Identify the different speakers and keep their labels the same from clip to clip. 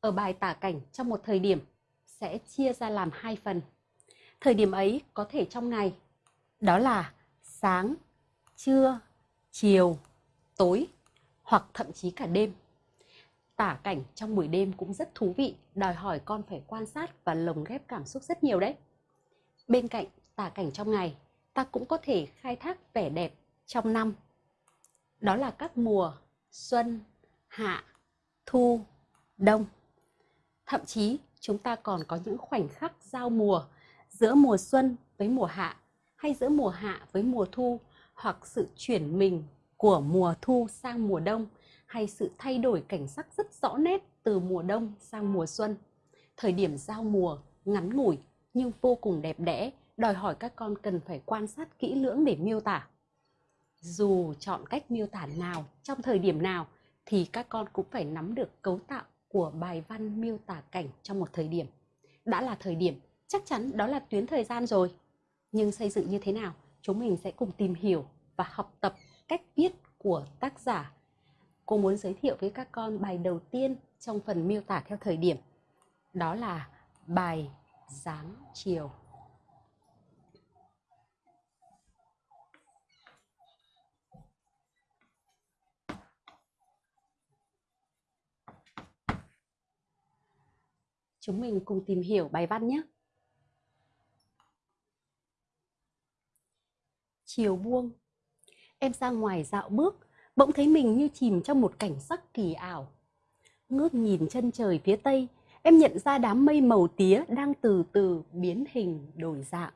Speaker 1: ở bài tả cảnh trong một thời điểm sẽ chia ra làm hai phần. Thời điểm ấy có thể trong ngày, đó là sáng, trưa, chiều, tối hoặc thậm chí cả đêm. Tả cảnh trong buổi đêm cũng rất thú vị, đòi hỏi con phải quan sát và lồng ghép cảm xúc rất nhiều đấy. Bên cạnh tả cảnh trong ngày, ta cũng có thể khai thác vẻ đẹp trong năm. Đó là các mùa xuân, hạ, thu, đông. Thậm chí chúng ta còn có những khoảnh khắc giao mùa giữa mùa xuân với mùa hạ hay giữa mùa hạ với mùa thu hoặc sự chuyển mình của mùa thu sang mùa đông hay sự thay đổi cảnh sắc rất rõ nét từ mùa đông sang mùa xuân. Thời điểm giao mùa ngắn ngủi nhưng vô cùng đẹp đẽ, đòi hỏi các con cần phải quan sát kỹ lưỡng để miêu tả. Dù chọn cách miêu tả nào trong thời điểm nào thì các con cũng phải nắm được cấu tạo của bài văn miêu tả cảnh trong một thời điểm. Đã là thời điểm, chắc chắn đó là tuyến thời gian rồi. Nhưng xây dựng như thế nào, chúng mình sẽ cùng tìm hiểu và học tập cách viết của tác giả. Cô muốn giới thiệu với các con bài đầu tiên trong phần miêu tả theo thời điểm. Đó là bài dáng chiều. Chúng mình cùng tìm hiểu bài văn nhé. Chiều buông, em ra ngoài dạo bước, bỗng thấy mình như chìm trong một cảnh sắc kỳ ảo. Ngước nhìn chân trời phía tây, em nhận ra đám mây màu tía đang từ từ biến hình đổi dạng.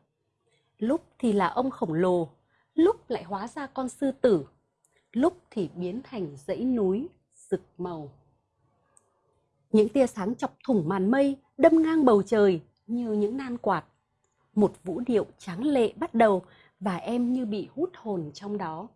Speaker 1: Lúc thì là ông khổng lồ, lúc lại hóa ra con sư tử, lúc thì biến thành dãy núi rực màu. Những tia sáng chọc thủng màn mây, đâm ngang bầu trời như những nan quạt. Một vũ điệu tráng lệ bắt đầu và em như bị hút hồn trong đó.